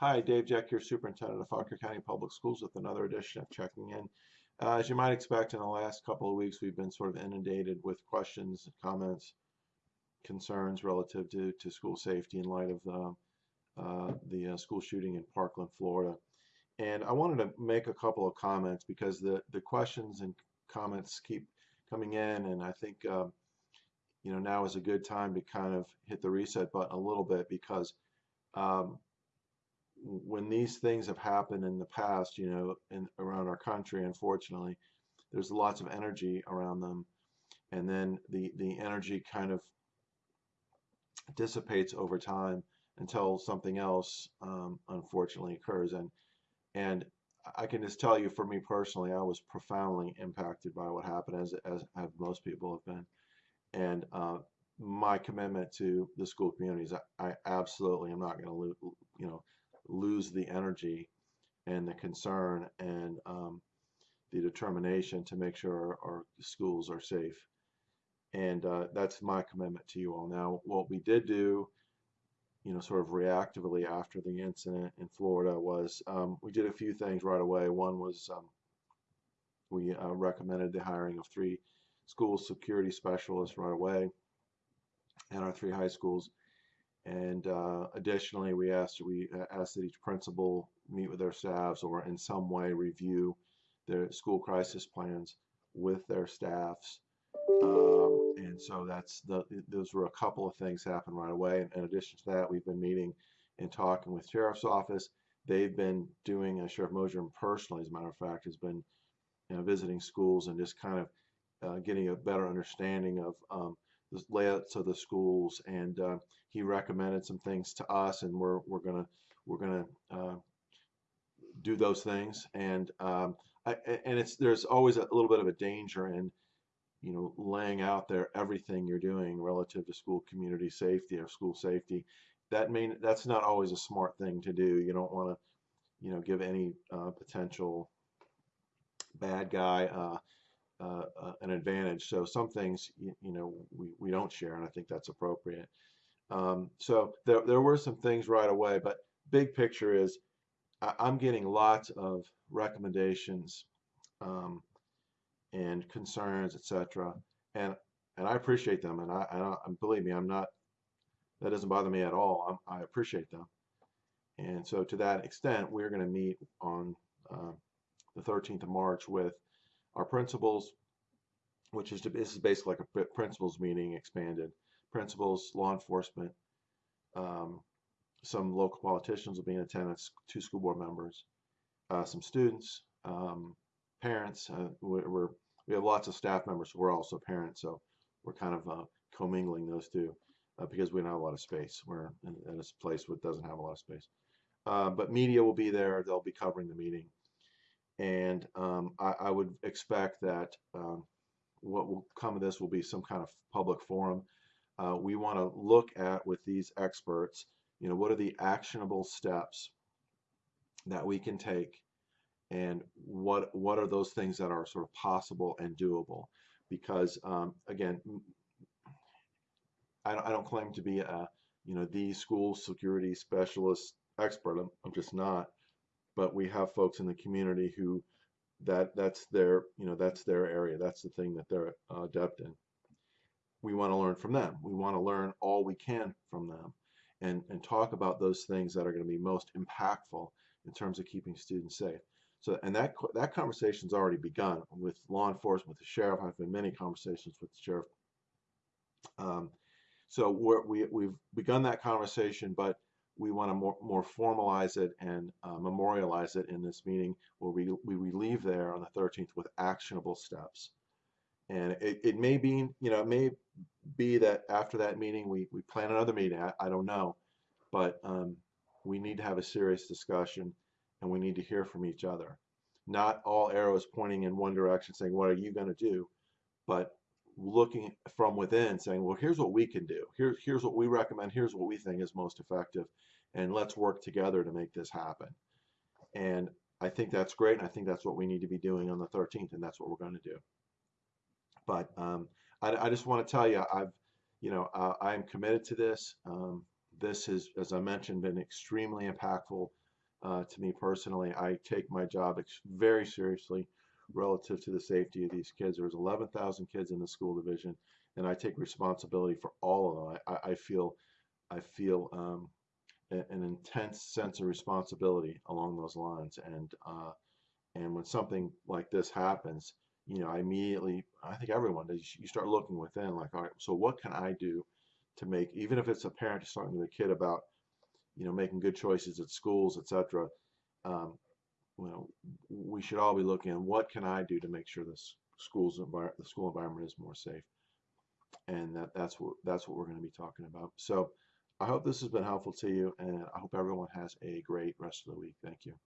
Hi, Dave Jeck here, Superintendent of Fauquier County Public Schools with another edition of Checking In. Uh, as you might expect, in the last couple of weeks, we've been sort of inundated with questions, comments, concerns relative to, to school safety in light of the, uh, the uh, school shooting in Parkland, Florida. And I wanted to make a couple of comments because the, the questions and comments keep coming in, and I think um, you know now is a good time to kind of hit the reset button a little bit because um, when these things have happened in the past, you know, in around our country, unfortunately, there's lots of energy around them, and then the the energy kind of dissipates over time until something else um, unfortunately occurs. And and I can just tell you, for me personally, I was profoundly impacted by what happened, as as have most people have been. And uh, my commitment to the school communities, I, I absolutely am not going to, you know, lose the energy and the concern and um, the determination to make sure our, schools are safe. And uh, that's my commitment to you all. Now, what we did do, you know, sort of reactively after the incident in Florida was um, we did a few things right away. One was um, we uh, recommended the hiring of three school security specialists right away in our three high schools. And uh, additionally, we asked we asked that each principal meet with their staffs or in some way review their school crisis plans with their staffs. Um, and so that's the those were a couple of things happen right away. And in addition to that, we've been meeting and talking with sheriff's office. They've been doing, uh, Sheriff Mosier personally, as a matter of fact, has been you know, visiting schools and just kind of uh, getting a better understanding of um, the layouts of the schools, and uh, he recommended some things to us, and we're we're gonna we're gonna uh, do those things, and um, I, and it's there's always a little bit of a danger in you know laying out there everything you're doing relative to school community safety or school safety. That mean that's not always a smart thing to do. You don't want to you know give any uh, potential bad guy uh, uh, an advantage. So some things, you, you, know, we, we don't share, and I think that's appropriate. Um, so there, there were some things right away, but big picture is I, am getting lots of recommendations um, and concerns, etc. And and I appreciate them, and I, I believe me, I'm not. That doesn't bother me at all. I'm, i appreciate them, and so to that extent, we're going to meet on uh, the 13th of March with our principals, which is to, this is basically like a principals meeting expanded. Principals, law enforcement, um, some local politicians will be in attendance, two school board members, uh, some students, um, parents. Uh, we're, we have lots of staff members who are also parents, so we're kind of uh, commingling those two uh, because we don't have a lot of space. We're in, in a place that doesn't have a lot of space. Uh, but media will be there. They'll be covering the meeting and um, I, I, would expect that um, what will come of this will be some kind of public forum. Uh, we want to look at with these experts, you know, what are the actionable steps that we can take, and what what are those things that are sort of possible and doable? Because um, again, I don't, I don't claim to be a you know the school security specialist expert. I'm, I'm just not but we have folks in the community who that that's their you know that's their area that's the thing that they're uh, adept in. We want to learn from them. We want to learn all we can from them and and talk about those things that are going to be most impactful in terms of keeping students safe. So and that that conversation's already begun with law enforcement with the sheriff. I've had many conversations with the sheriff. Um, so we're, we, we've begun that conversation but we want to more, more formalize it and uh, memorialize it in this meeting where we, we, leave there on the 13th with actionable steps. And it, it may be, you know, it may be that after that meeting we, we plan another meeting. I, I don't know. But um, we need to have a serious discussion and we need to hear from each other. Not all arrows pointing in one direction saying, what are you going to do? But looking from within saying, well, here's what we can do. Here's, here's what we recommend. Here's what we think is most effective. And let's work together to make this happen. And I think that's great. And I think that's what we need to be doing on the 13th. And that's what we're going to do. But um, I, I, just want to tell you, I've, you know, uh, I am committed to this. Um, this has, as I mentioned, been extremely impactful uh, to me personally. I take my job very seriously relative to the safety of these kids. There's 11,000 kids in the school division, and I take responsibility for all of them. I, I feel, I feel um, an intense sense of responsibility along those lines, and uh, and when something like this happens, you know, I immediately, I think everyone. You start looking within, like, all right, so what can I do to make, even if it's a parent talking to the kid about, you know, making good choices at schools, etc. Um, know, we should all be looking at what can I do to make sure this school's the school environment is more safe, and that that's what that's what we're going to be talking about. So, I hope this has been helpful to you, and I hope everyone has a great rest of the week. Thank you.